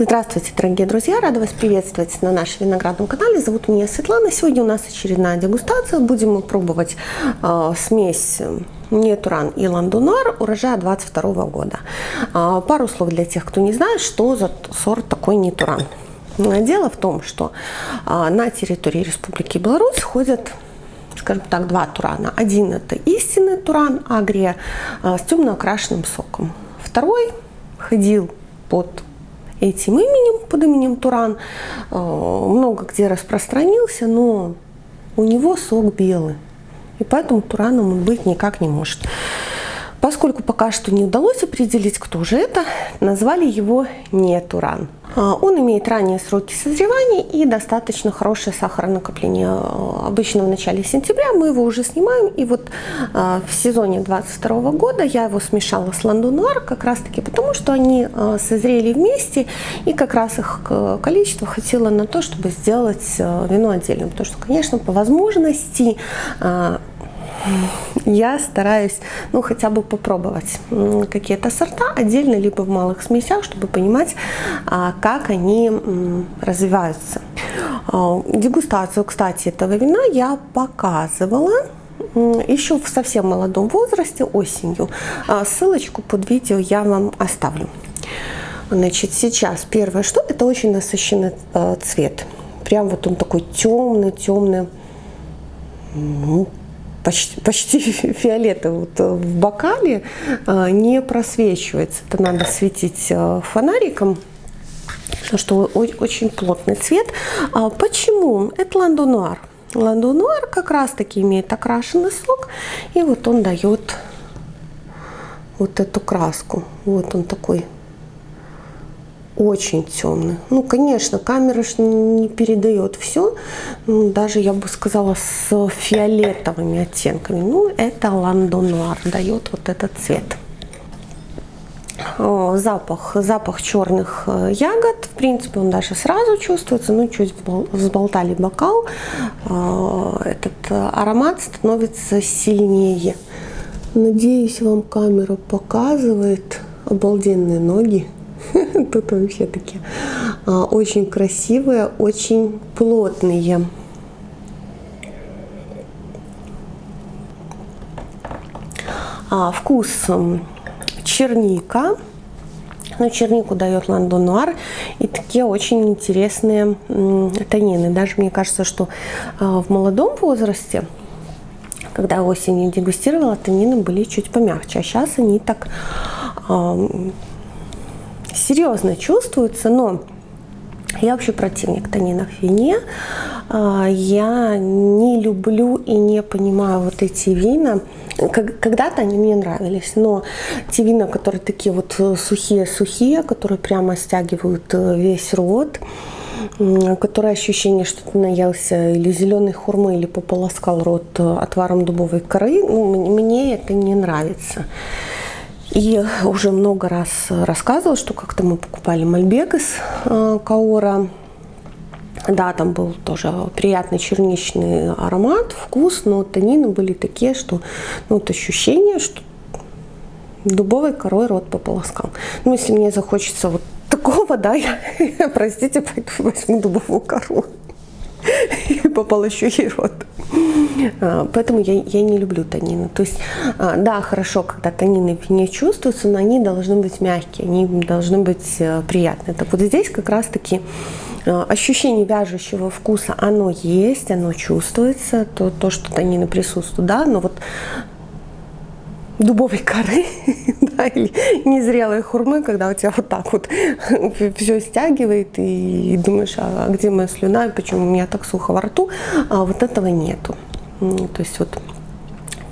Здравствуйте, дорогие друзья! Рада вас приветствовать на нашем виноградном канале. Зовут меня Светлана. Сегодня у нас очередная дегустация. Будем мы пробовать э, смесь Нетуран и Ландунар урожая 22 года. Э, пару слов для тех, кто не знает, что за сорт такой Нетуран. Дело в том, что э, на территории Республики Беларусь ходят скажем так, два турана. Один это истинный туран агрия с темно окрашенным соком. Второй ходил под этим именем, под именем Туран, э, много где распространился, но у него сок белый. И поэтому Тураном он быть никак не может. Поскольку пока что не удалось определить, кто же это, назвали его не Туран. А, он имеет ранние сроки созревания и достаточно хорошее сахаронакопление. А, обычно в начале сентября мы его уже снимаем. И вот а, в сезоне 22 года я его смешала с Ландунуар как раз таки потому, что они созрели вместе. И как раз их количество хватило на то, чтобы сделать вино отдельным. Потому что, конечно, по возможности я стараюсь, ну, хотя бы попробовать какие-то сорта отдельно, либо в малых смесях, чтобы понимать, а, как они развиваются. А, дегустацию, кстати, этого вина я показывала еще в совсем молодом возрасте, осенью. А, ссылочку под видео я вам оставлю. Значит, сейчас первое, что это очень насыщенный цвет. Прям вот он такой темный, темный, почти, почти фиолетовый вот э, в бокале э, не просвечивается. Это надо светить э, фонариком, потому что очень плотный цвет. А почему? Это ландонуар. Ландонуар как раз таки имеет окрашенный сок, и вот он дает вот эту краску. Вот он такой очень темный. Ну, конечно, камера не передает все, ну, даже, я бы сказала, с фиолетовыми оттенками. Ну, это ландонуар дает вот этот цвет. Запах, запах черных э, ягод, в принципе, он даже сразу чувствуется, ну, чуть взболтали бокал, э, этот аромат становится сильнее. Надеюсь, вам камера показывает обалденные ноги. Тут вообще такие а, очень красивые, очень плотные. А, вкус черника. Ну, чернику дает Ландон Нуар и такие очень интересные тонины. Даже мне кажется, что а, в молодом возрасте, когда осенью дегустировала, тонины были чуть помягче. А сейчас они так серьезно чувствуется, но я вообще противник тонинов в вине. А, я не люблю и не понимаю вот эти вина. Когда-то они мне нравились, но те вина, которые такие вот сухие-сухие, которые прямо стягивают э, весь рот, которое ощущение, что ты наелся или зеленой хурмы, или пополоскал рот э, отваром дубовой коры, ну, мне это не нравится. И уже много раз рассказывала, что как-то мы покупали мальбек из э, Каора. Да, там был тоже приятный черничный аромат, вкус, но танины были такие, что ну, вот ощущение, что дубовой корой рот пополоскал. Ну, если мне захочется вот такого, да, я, простите, пойду возьму дубовую кору и пополощу ей рот. А, поэтому я, я не люблю танины. То есть, а, да, хорошо, когда танины в вине чувствуются, но они должны быть мягкие, они должны быть э, приятные. Так вот здесь как раз-таки э, ощущение вяжущего вкуса, оно есть, оно чувствуется, то, то что танины присутствуют, да, но вот дубовой коры да, или незрелой хурмы, когда у тебя вот так вот все стягивает и думаешь, а где моя слюна, и почему у меня так сухо во рту, а вот этого нету. То есть вот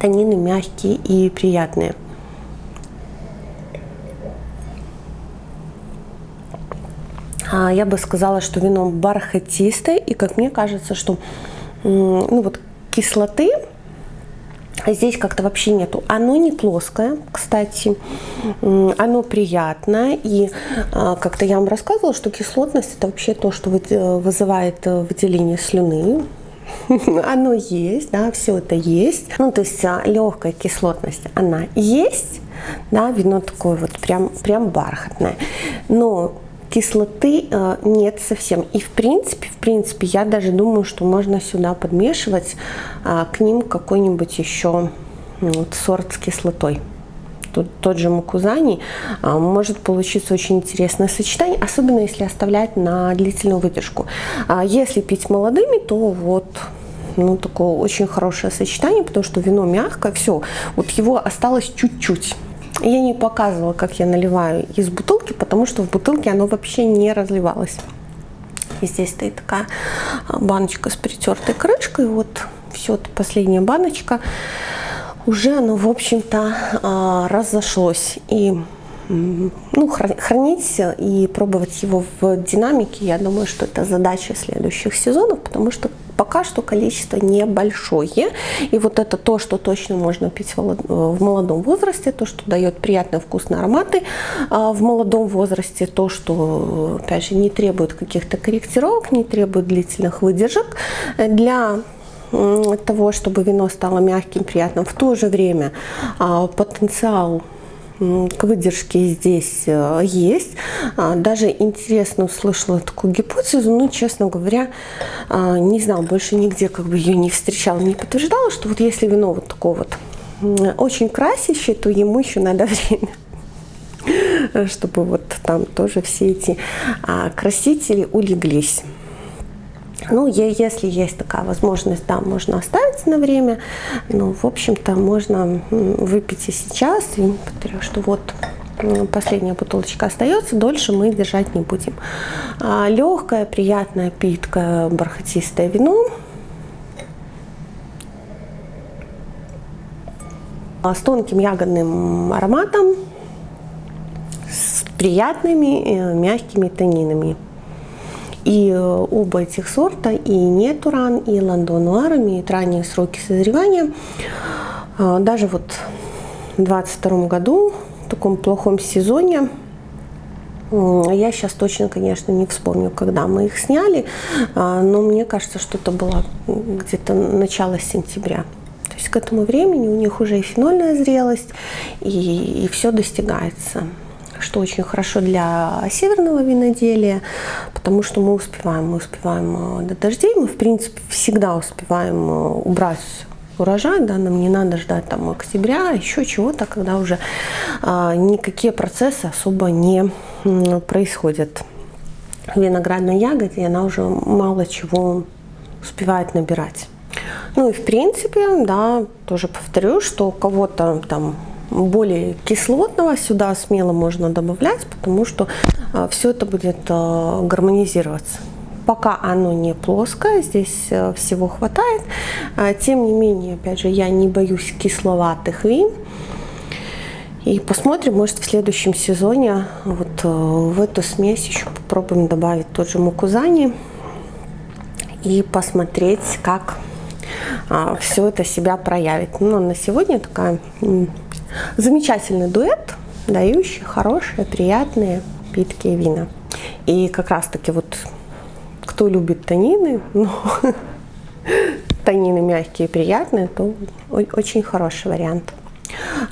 танины мягкие и приятные. А я бы сказала, что вино бархатистое, и как мне кажется, что ну вот кислоты здесь как-то вообще нету. Оно не плоское, кстати, оно приятное, и а, как-то я вам рассказывала, что кислотность это вообще то, что вызывает э, выделение слюны, оно есть, да, все это есть. Ну, то есть а, легкая кислотность, она есть, да, вино такое вот прям, прям бархатное. Но кислоты э, нет совсем. И в принципе, в принципе, я даже думаю, что можно сюда подмешивать э, к ним какой-нибудь еще вот, сорт с кислотой. Тут, тот же мукузани э, может получиться очень интересное сочетание, особенно если оставлять на длительную выдержку. А если пить молодыми, то вот ну, такое очень хорошее сочетание, потому что вино мягкое, все, вот его осталось чуть-чуть. Я не показывала, как я наливаю из бутылки, потому что в бутылке оно вообще не разливалось. И здесь стоит такая а, баночка с притертой крышкой. Вот все, последняя баночка. Уже оно, в общем-то, а, разошлось. И ну, хранить и пробовать его в динамике, я думаю, что это задача следующих сезонов, потому что пока что количество небольшое. И вот это то, что точно можно пить в молодом возрасте, то, что дает приятные вкусные ароматы а в молодом возрасте, то, что, опять же, не требует каких-то корректировок, не требует длительных выдержек для того, чтобы вино стало мягким, приятным. В то же время а, потенциал к выдержке здесь э, есть. А, даже интересно услышала такую гипотезу, но, честно говоря, а, не знаю, больше нигде как бы ее не встречала, не подтверждала, что вот если вино вот такое вот очень красящее, то ему еще надо время, чтобы вот там тоже все эти а, красители улеглись. Ну, если есть такая возможность, да, можно оставить на время. Ну, в общем-то, можно выпить и сейчас. И повторю, что вот последняя бутылочка остается, дольше мы держать не будем. А, легкое, приятное, питкое, бархатистое вино. А, с тонким ягодным ароматом, с приятными э, мягкими тонинами. И э, оба этих сорта, и Нетуран, и Ландо Нуар имеют ранние сроки созревания. А, даже вот в 2022 году, в таком плохом сезоне, я сейчас точно, конечно, не вспомню, когда мы их сняли, а, но мне кажется, что это было где-то начало сентября. То есть к этому времени у них уже и фенольная зрелость, и, и все достигается что очень хорошо для северного виноделия, потому что мы успеваем, мы успеваем э, до дождей, мы в принципе всегда успеваем э, убрать урожай, да, нам не надо ждать там октября, еще чего-то, когда уже а, никакие процессы особо не происходят. В виноградной ягоде она уже мало чего успевает набирать. Ну и в принципе, да, тоже повторю, что у кого-то там более кислотного сюда смело можно добавлять, потому что а, все это будет а, гармонизироваться. Пока оно не плоское, здесь а, всего хватает. Тем не менее, опять же, я не боюсь кисловатых вин. И посмотрим, может в следующем сезоне вот в эту смесь еще попробуем добавить тот же мукузани и посмотреть, как все это себя проявит. Но на сегодня такая Замечательный дуэт, дающий хорошие, приятные, питкие вина. И как раз таки вот кто любит танины, ну, танины мягкие и приятные, то очень хороший вариант.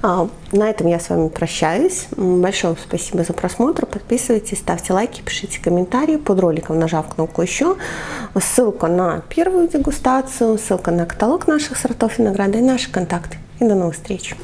А, на этом я с вами прощаюсь. Большое вам спасибо за просмотр. Подписывайтесь, ставьте лайки, пишите комментарии. Под роликом нажав кнопку «Еще». Ссылка на первую дегустацию, ссылка на каталог наших сортов винограда и наши контакты. И до новых встреч!